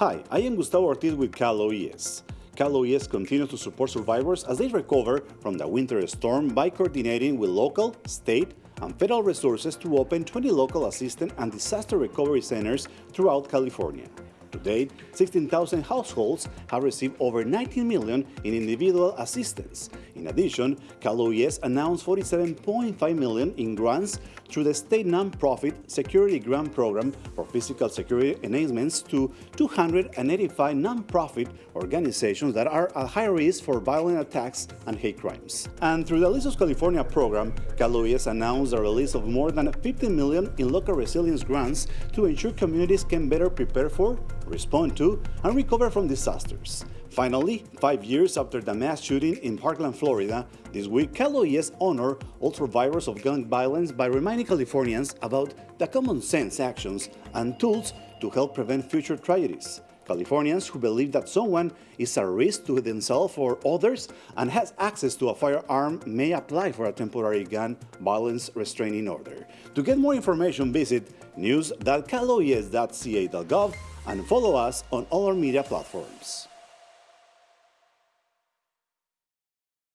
Hi, I am Gustavo Ortiz with Cal OES. Cal OES continues to support survivors as they recover from the winter storm by coordinating with local, state, and federal resources to open 20 local assistance and disaster recovery centers throughout California. To date, 16,000 households have received over 19 million in individual assistance. In addition, Cal OES announced 47.5 million in grants through the state nonprofit Security Grant Program for physical security enhancements to 285 nonprofit organizations that are at high risk for violent attacks and hate crimes. And through the Listos California program, Cal OES announced the release of more than 15 million in local resilience grants to ensure communities can better prepare for respond to, and recover from disasters. Finally, five years after the mass shooting in Parkland, Florida, this week Cal OES honor all survivors of gun violence by reminding Californians about the common sense actions and tools to help prevent future tragedies. Californians who believe that someone is a risk to themselves or others and has access to a firearm may apply for a temporary gun violence restraining order. To get more information, visit news.caloes.ca.gov and follow us on all our media platforms.